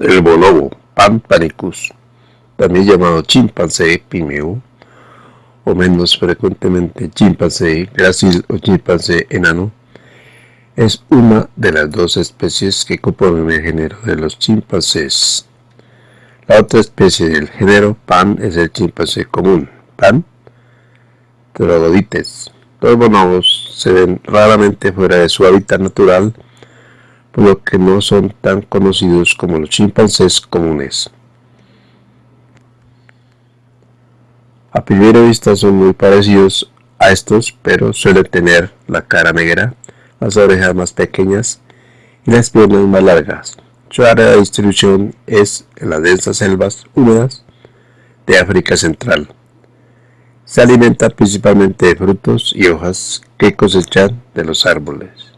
El bonobo, Pan panicus, también llamado chimpancé pimeo, o menos frecuentemente chimpancé grácil o chimpancé enano, es una de las dos especies que componen el género de los chimpancés. La otra especie del género Pan es el chimpancé común, Pan trogodites. Los bonobos se ven raramente fuera de su hábitat natural, lo que no son tan conocidos como los chimpancés comunes. A primera vista son muy parecidos a estos, pero suelen tener la cara negra, las orejas más pequeñas y las piernas más largas. Su área de distribución es en las densas selvas húmedas de África Central. Se alimenta principalmente de frutos y hojas que cosechan de los árboles.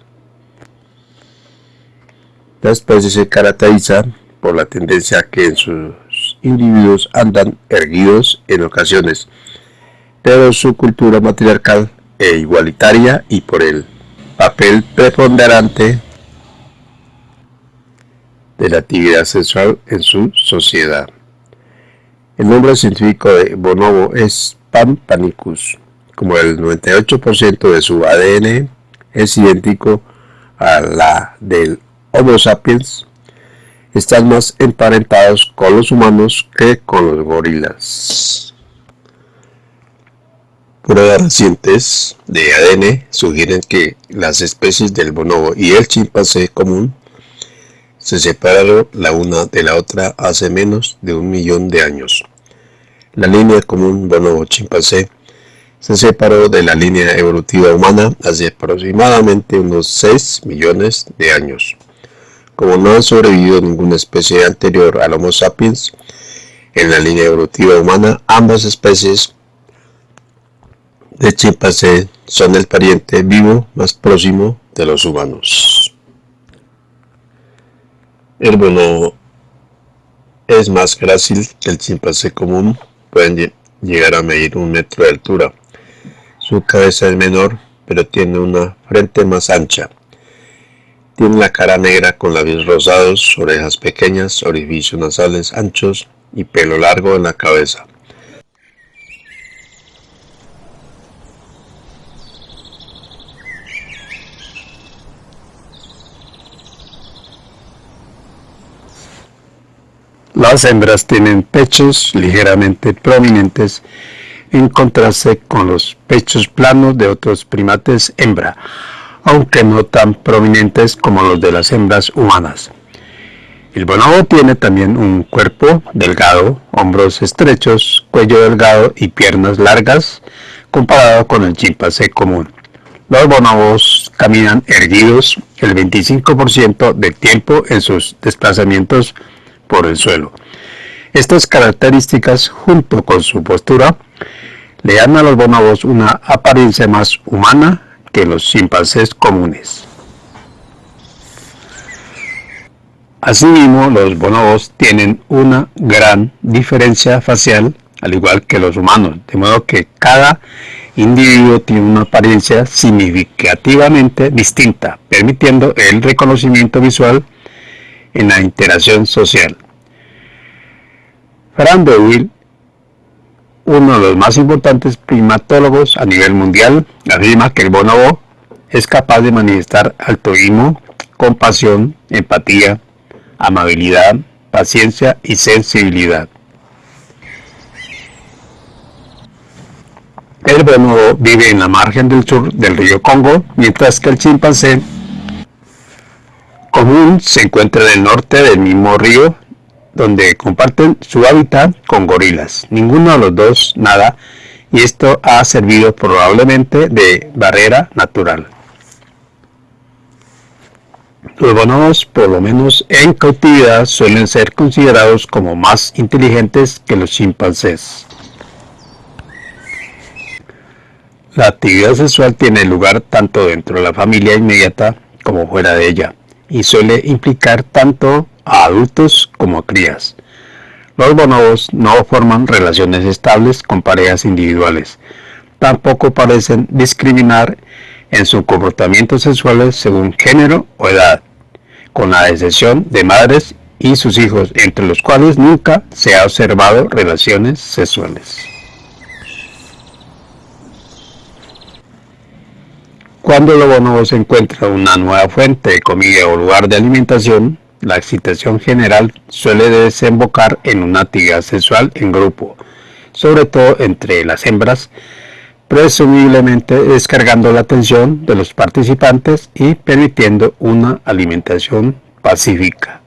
La especie se caracteriza por la tendencia a que en sus individuos andan erguidos en ocasiones, pero su cultura matriarcal e igualitaria y por el papel preponderante de la actividad sexual en su sociedad. El nombre científico de bonobo es Pan panicus, como el 98% de su ADN es idéntico a la del Homo sapiens, están más emparentados con los humanos que con los gorilas. Pruebas recientes de ADN sugieren que las especies del bonobo y el chimpancé común se separaron la una de la otra hace menos de un millón de años. La línea común bonobo-chimpancé se separó de la línea evolutiva humana hace aproximadamente unos 6 millones de años. Como no ha sobrevivido ninguna especie anterior al Homo sapiens, en la línea evolutiva humana ambas especies de chimpancé son el pariente vivo más próximo de los humanos. El bonobo es más grácil que el chimpancé común pueden llegar a medir un metro de altura. Su cabeza es menor, pero tiene una frente más ancha. Tiene la cara negra con labios rosados, orejas pequeñas, orificios nasales anchos y pelo largo en la cabeza. Las hembras tienen pechos ligeramente prominentes en contraste con los pechos planos de otros primates hembra, aunque no tan prominentes como los de las hembras humanas. El bonobo tiene también un cuerpo delgado, hombros estrechos, cuello delgado y piernas largas comparado con el chimpancé común. Los bonobos caminan erguidos el 25% del tiempo en sus desplazamientos por el suelo. Estas características, junto con su postura, le dan a los bonobos una apariencia más humana que los chimpancés comunes. Asimismo, los bonobos tienen una gran diferencia facial, al igual que los humanos, de modo que cada individuo tiene una apariencia significativamente distinta, permitiendo el reconocimiento visual en la interacción social. Fran Will, uno de los más importantes primatólogos a nivel mundial, afirma que el bonobo es capaz de manifestar altruismo, compasión, empatía, amabilidad, paciencia y sensibilidad. El bonobo vive en la margen del sur del río Congo, mientras que el chimpancé común se encuentra en el norte del mismo río donde comparten su hábitat con gorilas. Ninguno de los dos nada y esto ha servido probablemente de barrera natural. Los bonobos, por lo menos en cautividad, suelen ser considerados como más inteligentes que los chimpancés. La actividad sexual tiene lugar tanto dentro de la familia inmediata como fuera de ella y suele implicar tanto a adultos como a crías. Los bonobos no forman relaciones estables con parejas individuales. Tampoco parecen discriminar en sus comportamientos sexuales según género o edad, con la excepción de madres y sus hijos, entre los cuales nunca se ha observado relaciones sexuales. Cuando el bonobo se encuentra una nueva fuente de comida o lugar de alimentación, la excitación general suele desembocar en una actividad sexual en grupo, sobre todo entre las hembras, presumiblemente descargando la atención de los participantes y permitiendo una alimentación pacífica.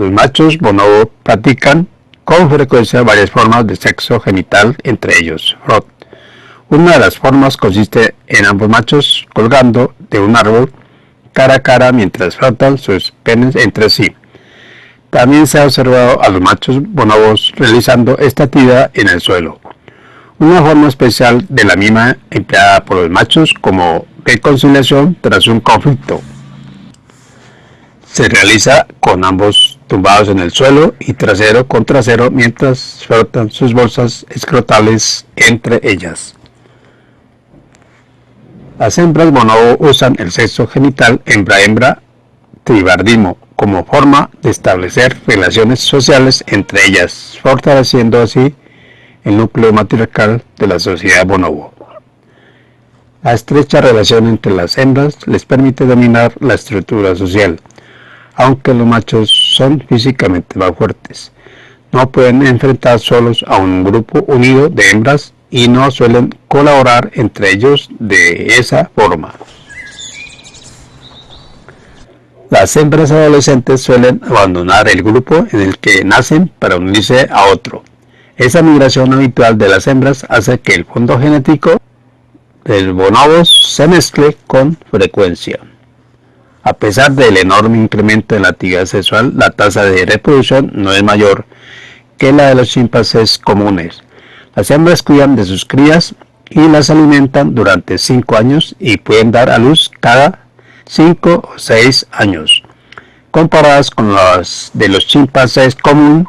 Los machos bonobo practican con frecuencia varias formas de sexo genital, entre ellos. Una de las formas consiste en ambos machos colgando de un árbol cara a cara mientras frotan sus penes entre sí. También se ha observado a los machos bonobos realizando esta actividad en el suelo. Una forma especial de la misma empleada por los machos como reconciliación tras un conflicto. Se realiza con ambos tumbados en el suelo y trasero con trasero mientras frotan sus bolsas escrotales entre ellas. Las hembras bonobo usan el sexo genital hembra-hembra tribardismo como forma de establecer relaciones sociales entre ellas, fortaleciendo así el núcleo matriarcal de la sociedad bonobo. La estrecha relación entre las hembras les permite dominar la estructura social, aunque los machos son físicamente más fuertes. No pueden enfrentar solos a un grupo unido de hembras y no suelen colaborar entre ellos de esa forma. Las hembras adolescentes suelen abandonar el grupo en el que nacen para unirse a otro. Esa migración habitual de las hembras hace que el fondo genético del bonobos se mezcle con frecuencia. A pesar del enorme incremento en la actividad sexual, la tasa de reproducción no es mayor que la de los chimpancés comunes. Las hembras cuidan de sus crías y las alimentan durante 5 años y pueden dar a luz cada 5 o 6 años. Comparadas con las de los chimpancés comunes,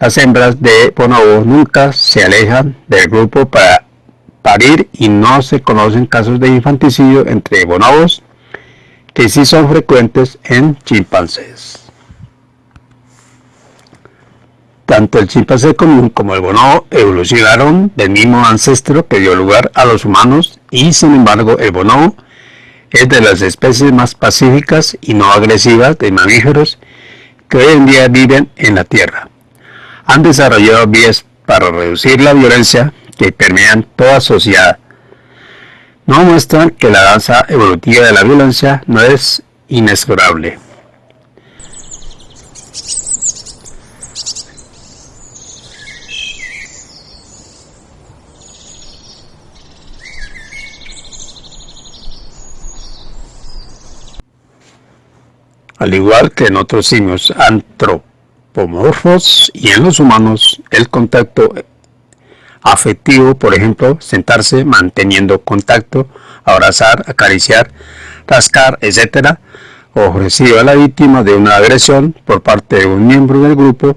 las hembras de bonobo nunca se alejan del grupo para parir y no se conocen casos de infanticidio entre bonobos sí son frecuentes en chimpancés. Tanto el chimpancé común como el bonobo evolucionaron del mismo ancestro que dio lugar a los humanos y sin embargo el bonobo es de las especies más pacíficas y no agresivas de mamíferos que hoy en día viven en la Tierra. Han desarrollado vías para reducir la violencia que permean toda sociedad no muestran que la danza evolutiva de la violencia no es inexorable. Al igual que en otros simios antropomorfos y en los humanos, el contacto afectivo, por ejemplo, sentarse manteniendo contacto, abrazar, acariciar, rascar, etc., ofrecido a la víctima de una agresión por parte de un miembro del grupo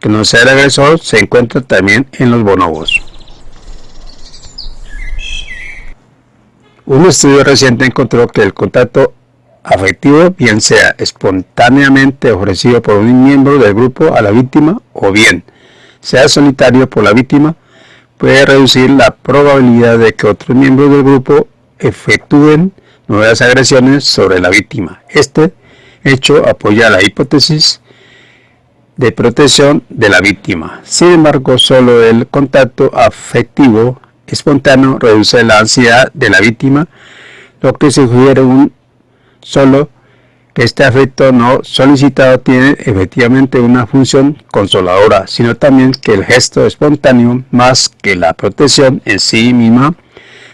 que no sea el agresor, se encuentra también en los bonobos. Un estudio reciente encontró que el contacto afectivo, bien sea espontáneamente ofrecido por un miembro del grupo a la víctima o bien sea solitario por la víctima, puede reducir la probabilidad de que otros miembros del grupo efectúen nuevas agresiones sobre la víctima. Este hecho apoya la hipótesis de protección de la víctima. Sin embargo, solo el contacto afectivo espontáneo reduce la ansiedad de la víctima, lo que sugiere un solo este afecto no solicitado tiene efectivamente una función consoladora, sino también que el gesto espontáneo, más que la protección en sí misma,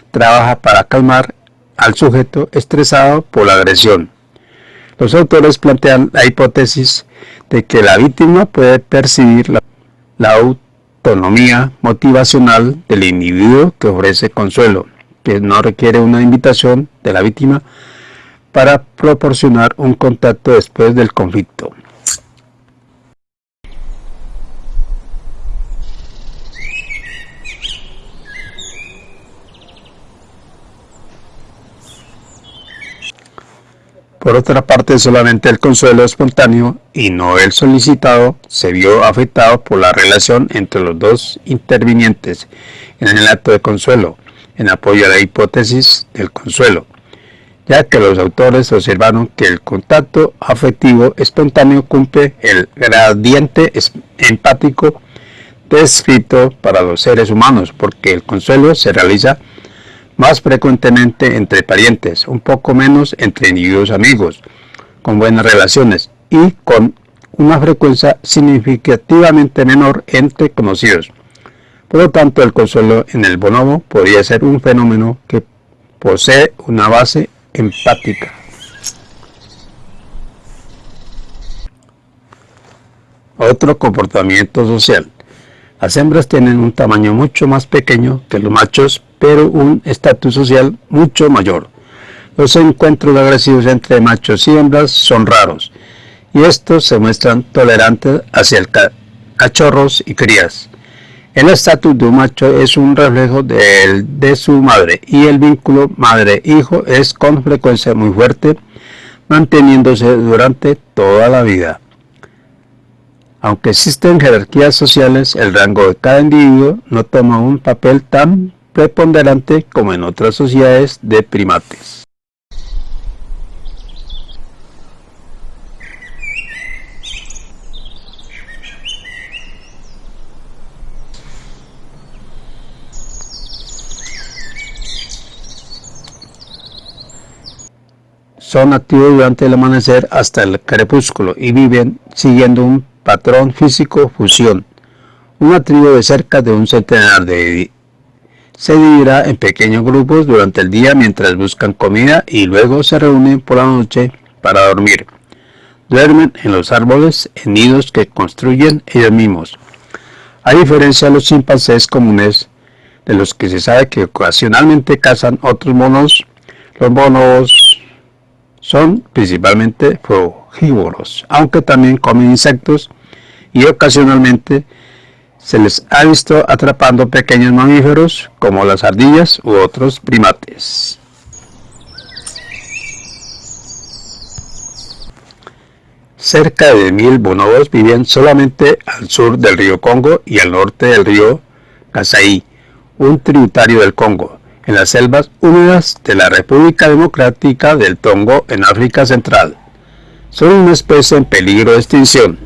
trabaja para calmar al sujeto estresado por la agresión. Los autores plantean la hipótesis de que la víctima puede percibir la autonomía motivacional del individuo que ofrece consuelo, que no requiere una invitación de la víctima para proporcionar un contacto después del conflicto. Por otra parte, solamente el consuelo espontáneo y no el solicitado se vio afectado por la relación entre los dos intervinientes en el acto de consuelo, en apoyo a la hipótesis del consuelo ya que los autores observaron que el contacto afectivo espontáneo cumple el gradiente empático descrito para los seres humanos, porque el consuelo se realiza más frecuentemente entre parientes, un poco menos entre individuos amigos, con buenas relaciones y con una frecuencia significativamente menor entre conocidos. Por lo tanto, el consuelo en el bonobo podría ser un fenómeno que posee una base empática. Otro comportamiento social. Las hembras tienen un tamaño mucho más pequeño que los machos, pero un estatus social mucho mayor. Los encuentros agresivos entre machos y hembras son raros, y estos se muestran tolerantes hacia el cachorros y crías. El estatus de un macho es un reflejo del de su madre, y el vínculo madre-hijo es con frecuencia muy fuerte, manteniéndose durante toda la vida. Aunque existen jerarquías sociales, el rango de cada individuo no toma un papel tan preponderante como en otras sociedades de primates. Son activos durante el amanecer hasta el crepúsculo y viven siguiendo un patrón físico fusión. Una tribu de cerca de un centenar de se dividirá en pequeños grupos durante el día mientras buscan comida y luego se reúnen por la noche para dormir. Duermen en los árboles en nidos que construyen ellos mismos. A diferencia de los chimpancés comunes, de los que se sabe que ocasionalmente cazan otros monos, los monos son principalmente frugívoros, aunque también comen insectos y ocasionalmente se les ha visto atrapando pequeños mamíferos como las ardillas u otros primates. Cerca de mil bonobos viven solamente al sur del río Congo y al norte del río Kasai, un tributario del Congo, en las selvas húmedas de la República Democrática del Tongo en África Central. Son una especie en peligro de extinción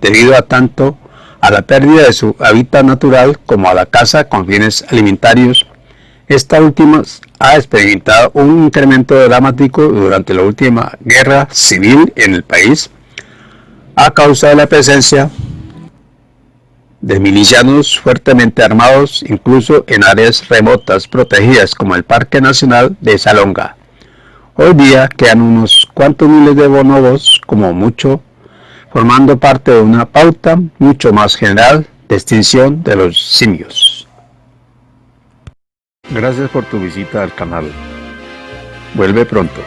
debido a tanto a la pérdida de su hábitat natural como a la caza con fines alimentarios. Esta última ha experimentado un incremento dramático durante la última guerra civil en el país a causa de la presencia de milicianos fuertemente armados incluso en áreas remotas protegidas como el Parque Nacional de Salonga. Hoy día quedan unos cuantos miles de bonobos como mucho formando parte de una pauta mucho más general de extinción de los simios. Gracias por tu visita al canal. Vuelve pronto.